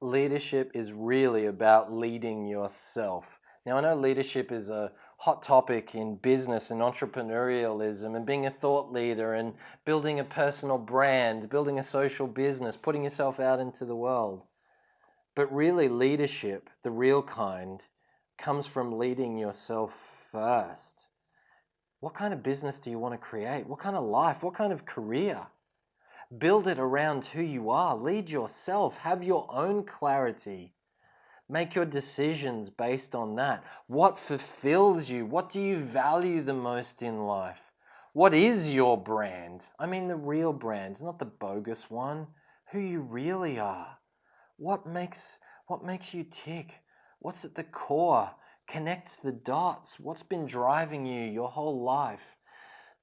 leadership is really about leading yourself. Now, I know leadership is a hot topic in business and entrepreneurialism and being a thought leader and building a personal brand, building a social business, putting yourself out into the world. But really, leadership, the real kind, comes from leading yourself first. What kind of business do you want to create? What kind of life? What kind of career? Build it around who you are. Lead yourself. Have your own clarity. Make your decisions based on that. What fulfills you? What do you value the most in life? What is your brand? I mean the real brand, not the bogus one. Who you really are. What makes, what makes you tick? What's at the core? Connect the dots. What's been driving you your whole life?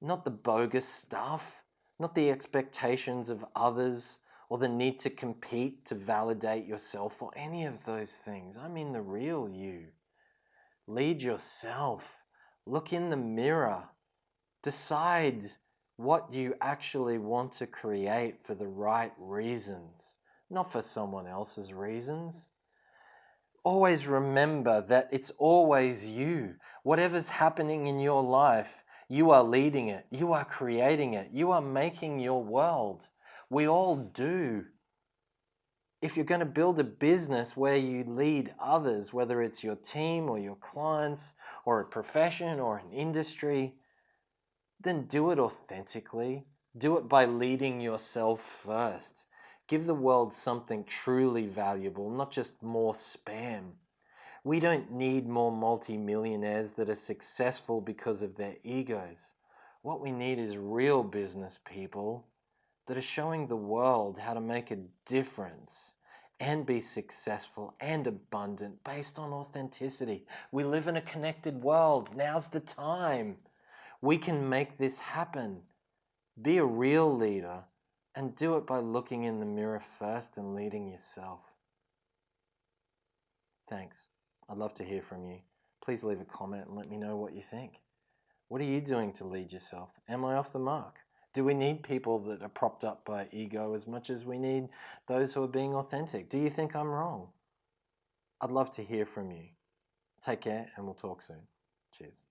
Not the bogus stuff not the expectations of others or the need to compete to validate yourself or any of those things. I mean the real you. Lead yourself. Look in the mirror. Decide what you actually want to create for the right reasons, not for someone else's reasons. Always remember that it's always you. Whatever's happening in your life, you are leading it. You are creating it. You are making your world. We all do. If you're going to build a business where you lead others, whether it's your team or your clients or a profession or an industry, then do it authentically. Do it by leading yourself first. Give the world something truly valuable, not just more spam. We don't need more multimillionaires that are successful because of their egos. What we need is real business people that are showing the world how to make a difference and be successful and abundant based on authenticity. We live in a connected world. Now's the time. We can make this happen. Be a real leader and do it by looking in the mirror first and leading yourself. Thanks. I'd love to hear from you. Please leave a comment and let me know what you think. What are you doing to lead yourself? Am I off the mark? Do we need people that are propped up by ego as much as we need those who are being authentic? Do you think I'm wrong? I'd love to hear from you. Take care and we'll talk soon. Cheers.